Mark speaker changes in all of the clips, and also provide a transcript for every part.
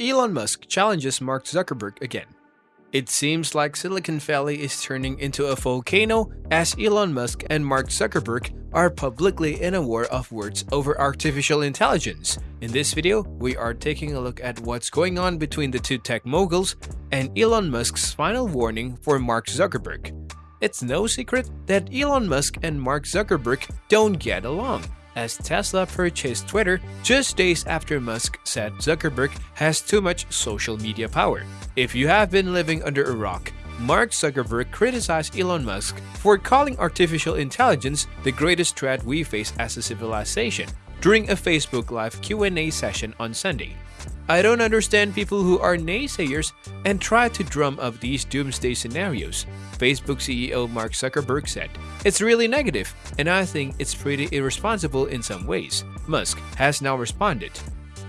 Speaker 1: Elon Musk challenges Mark Zuckerberg again. It seems like Silicon Valley is turning into a volcano as Elon Musk and Mark Zuckerberg are publicly in a war of words over artificial intelligence. In this video, we are taking a look at what's going on between the two tech moguls and Elon Musk's final warning for Mark Zuckerberg. It's no secret that Elon Musk and Mark Zuckerberg don't get along as Tesla purchased Twitter just days after Musk said Zuckerberg has too much social media power. If you have been living under a rock, Mark Zuckerberg criticized Elon Musk for calling artificial intelligence the greatest threat we face as a civilization during a Facebook Live Q&A session on Sunday. I don't understand people who are naysayers and try to drum up these doomsday scenarios, Facebook CEO Mark Zuckerberg said. It's really negative, and I think it's pretty irresponsible in some ways, Musk has now responded.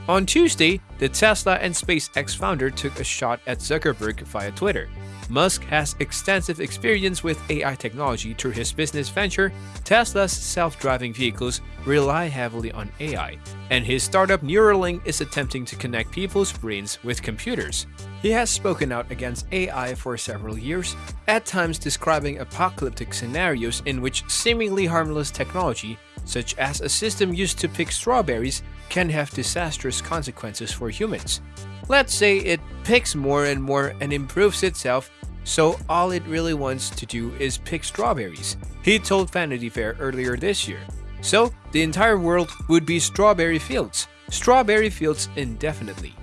Speaker 1: On Tuesday, the Tesla and SpaceX founder took a shot at Zuckerberg via Twitter. Musk has extensive experience with AI technology through his business venture. Tesla's self-driving vehicles rely heavily on AI, and his startup Neuralink is attempting to connect people's brains with computers. He has spoken out against AI for several years, at times describing apocalyptic scenarios in which seemingly harmless technology, such as a system used to pick strawberries, can have disastrous consequences for humans. Let's say it picks more and more and improves itself so all it really wants to do is pick strawberries, he told Vanity Fair earlier this year. So the entire world would be strawberry fields, strawberry fields indefinitely.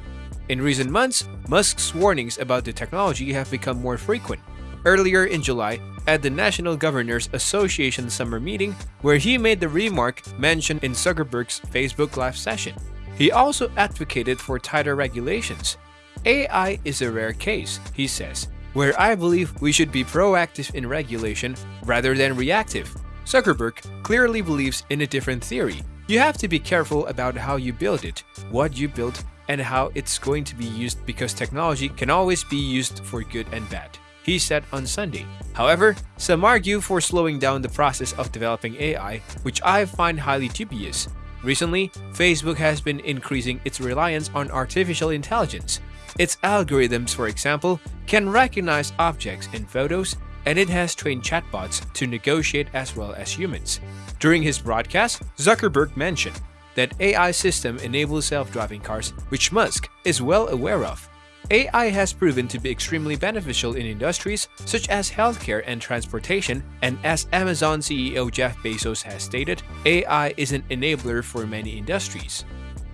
Speaker 1: In recent months, Musk's warnings about the technology have become more frequent. Earlier in July, at the National Governors Association summer meeting, where he made the remark mentioned in Zuckerberg's Facebook Live session. He also advocated for tighter regulations. AI is a rare case, he says, where I believe we should be proactive in regulation rather than reactive. Zuckerberg clearly believes in a different theory. You have to be careful about how you build it, what you build, and how it's going to be used because technology can always be used for good and bad, he said on Sunday. However, some argue for slowing down the process of developing AI, which I find highly dubious. Recently, Facebook has been increasing its reliance on artificial intelligence. Its algorithms, for example, can recognize objects in photos, and it has trained chatbots to negotiate as well as humans. During his broadcast, Zuckerberg mentioned that AI system enables self-driving cars, which Musk is well aware of. AI has proven to be extremely beneficial in industries such as healthcare and transportation, and as Amazon CEO Jeff Bezos has stated, AI is an enabler for many industries.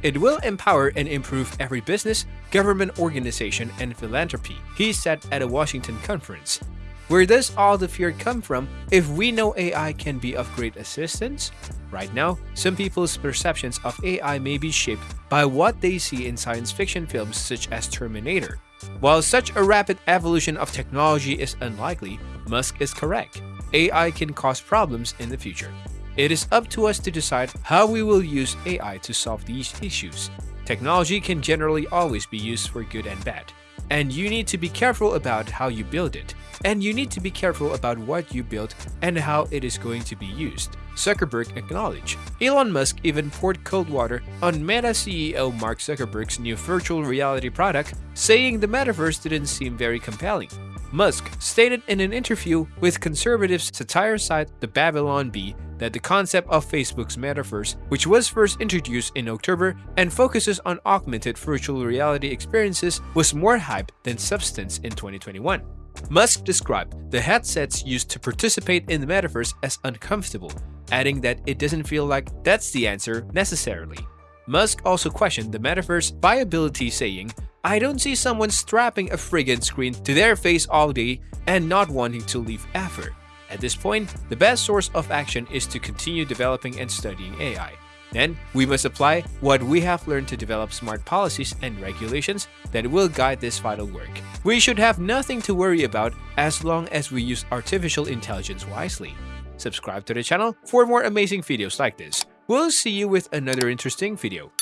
Speaker 1: It will empower and improve every business, government organization, and philanthropy, he said at a Washington conference. Where does all the fear come from if we know AI can be of great assistance? Right now, some people's perceptions of AI may be shaped by what they see in science fiction films such as Terminator. While such a rapid evolution of technology is unlikely, Musk is correct. AI can cause problems in the future. It is up to us to decide how we will use AI to solve these issues. Technology can generally always be used for good and bad, and you need to be careful about how you build it, and you need to be careful about what you build and how it is going to be used. Zuckerberg acknowledged. Elon Musk even poured cold water on Meta CEO Mark Zuckerberg's new virtual reality product, saying the metaverse didn't seem very compelling. Musk stated in an interview with conservative satire site The Babylon Bee that the concept of Facebook's metaverse, which was first introduced in October and focuses on augmented virtual reality experiences, was more hype than substance in 2021. Musk described the headsets used to participate in the metaverse as uncomfortable, adding that it doesn't feel like that's the answer necessarily. Musk also questioned the metaverse viability saying, I don't see someone strapping a friggin' screen to their face all day and not wanting to leave ever. At this point, the best source of action is to continue developing and studying AI. Then, we must apply what we have learned to develop smart policies and regulations that will guide this vital work. We should have nothing to worry about as long as we use artificial intelligence wisely. Subscribe to the channel for more amazing videos like this. We'll see you with another interesting video.